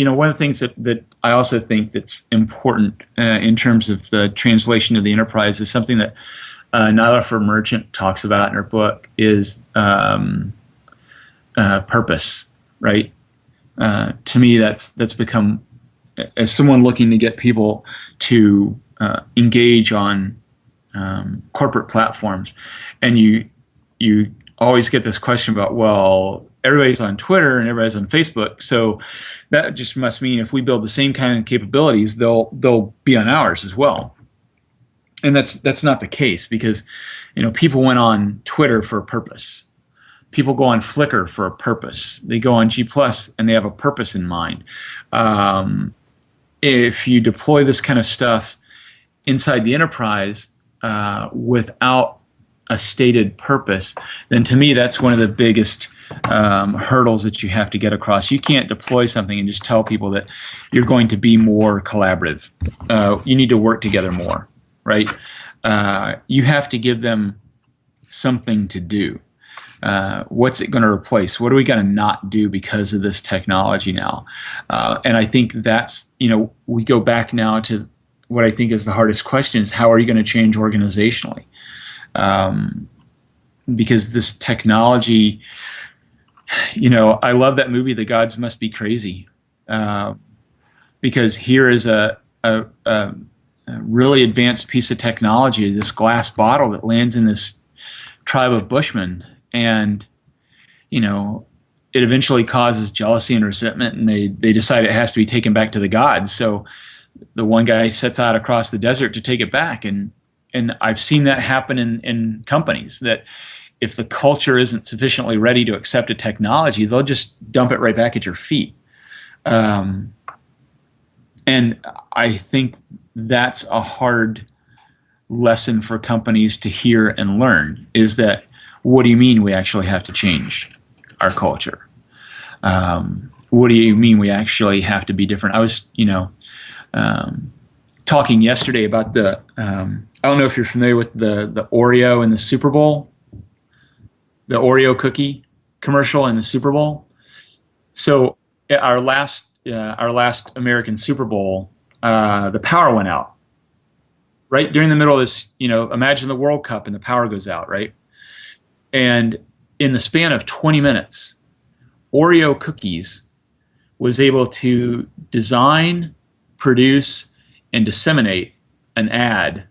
you know, one of the things that, that I also think that's important uh, in terms of the translation of the enterprise is something that uh, for Merchant talks about in her book is um, uh, purpose, right? Uh, to me, that's that's become as someone looking to get people to uh, engage on um, corporate platforms, and you you always get this question about well everybody's on Twitter and everybody's on Facebook, so that just must mean if we build the same kind of capabilities, they'll they'll be on ours as well. And that's that's not the case because you know people went on Twitter for a purpose. People go on Flickr for a purpose. They go on G Plus and they have a purpose in mind. Um, if you deploy this kind of stuff inside the enterprise uh, without a stated purpose, then to me that's one of the biggest um, hurdles that you have to get across. You can't deploy something and just tell people that you're going to be more collaborative. Uh, you need to work together more, right? Uh, you have to give them something to do. Uh, what's it going to replace? What are we going to not do because of this technology now? Uh, and I think that's, you know, we go back now to what I think is the hardest question is how are you going to change organizationally? Um, because this technology, you know, I love that movie, The Gods Must Be Crazy, uh, because here is a, a, a, really advanced piece of technology, this glass bottle that lands in this tribe of Bushmen. And you know it eventually causes jealousy and resentment and they they decide it has to be taken back to the gods. So the one guy sets out across the desert to take it back and and I've seen that happen in in companies that if the culture isn't sufficiently ready to accept a technology they'll just dump it right back at your feet um, and I think that's a hard lesson for companies to hear and learn is that what do you mean we actually have to change our culture? Um, what do you mean we actually have to be different? I was, you know, um, talking yesterday about the, um, I don't know if you're familiar with the, the Oreo and the Super Bowl, the Oreo cookie commercial and the Super Bowl. So our last, uh, our last American Super Bowl, uh, the power went out right during the middle of this, you know, imagine the World Cup and the power goes out, right? And in the span of 20 minutes, Oreo Cookies was able to design, produce, and disseminate an ad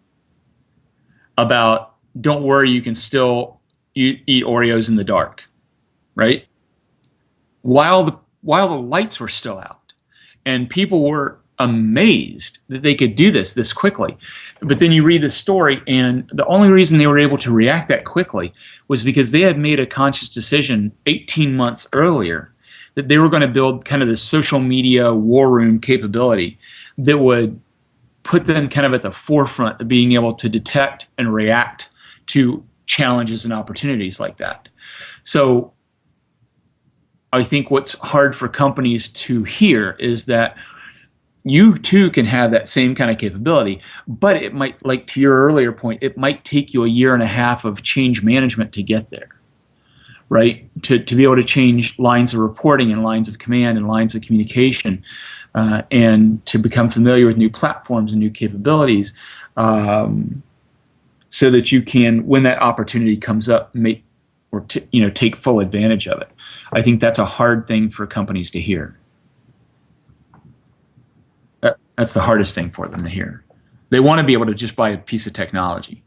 about don't worry, you can still eat, eat Oreos in the dark, right? While the while the lights were still out, and people were amazed that they could do this this quickly. But then you read the story, and the only reason they were able to react that quickly was because they had made a conscious decision 18 months earlier that they were going to build kind of this social media war room capability that would put them kind of at the forefront of being able to detect and react to challenges and opportunities like that. So I think what's hard for companies to hear is that you too can have that same kind of capability, but it might, like to your earlier point, it might take you a year and a half of change management to get there, right? To, to be able to change lines of reporting and lines of command and lines of communication uh, and to become familiar with new platforms and new capabilities um, so that you can, when that opportunity comes up, make or you know take full advantage of it. I think that's a hard thing for companies to hear. That's the hardest thing for them to hear. They want to be able to just buy a piece of technology.